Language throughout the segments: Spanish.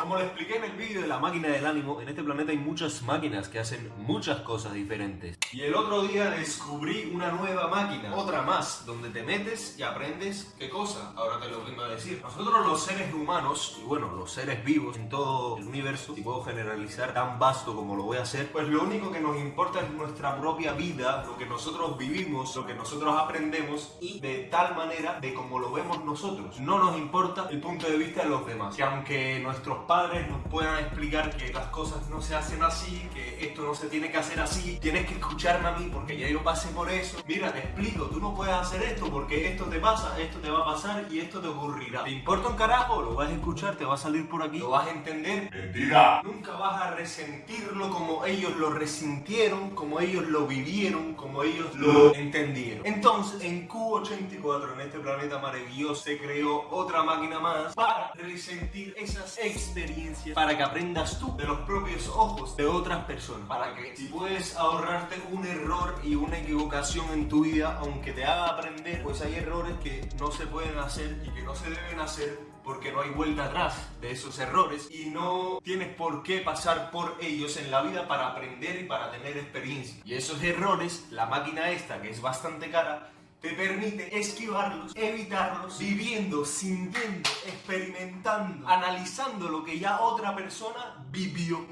Como le expliqué en el vídeo de la máquina del ánimo, en este planeta hay muchas máquinas que hacen muchas cosas diferentes. Y el otro día descubrí una nueva máquina, otra más, donde te metes y aprendes qué cosa. Ahora te lo vengo a decir. Nosotros los seres humanos, y bueno, los seres vivos en todo el universo, si puedo generalizar tan vasto como lo voy a hacer, pues lo único que nos importa es nuestra propia vida, lo que nosotros vivimos, lo que nosotros aprendemos y de tal manera de como lo vemos nosotros. No nos importa el punto de vista de los demás. Que aunque nuestros padres nos puedan explicar que las cosas no se hacen así, que esto no se tiene que hacer así, tienes que escucharme a mí porque ya yo pasé por eso. Mira, te explico, tú no puedes hacer esto porque esto te pasa, esto te va a pasar y esto te ocurrirá. ¿Te importa un carajo? Lo vas a escuchar, te va a salir por aquí, lo vas a entender. Mentira. Nunca vas a resentirlo como ellos lo resintieron, como ellos lo vivieron, como ellos lo entendieron. Entonces, en Q84, en este planeta maravilloso, se creó otra máquina más para resentir esas experiencias, para que aprendas tú de los propios ojos de otras personas, para que si puedes ahorrarte un error y una equivocación en tu vida, aunque te haga aprender, pues hay errores que no se pueden hacer y que no se deben hacer porque no hay vuelta atrás de esos errores y no tienes por qué pasar por ellos en la vida para aprender y para tener experiencia. Y esos errores, la máquina esta, que es bastante cara, te permite esquivarlos, evitarlos, viviendo, sintiendo, experimentando, analizando lo que ya otra persona vivió.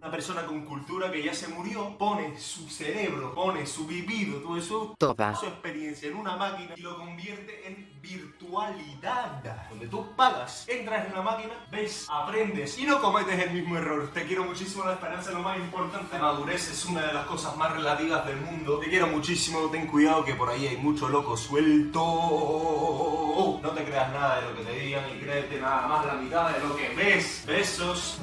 Una persona con cultura que ya se murió pone su cerebro, pone su vivido, todo eso, Toda. su experiencia en una máquina y lo convierte en virtualidad. Donde tú pagas, entras en la máquina, ves, aprendes y no cometes el mismo error. Te quiero muchísimo, la esperanza es lo más importante. La madurez es una de las cosas más relativas del mundo. Te quiero muchísimo, ten cuidado que por ahí hay mucho loco suelto. No te creas nada de lo que te digan y créete nada más la mitad de lo que ves. Besos.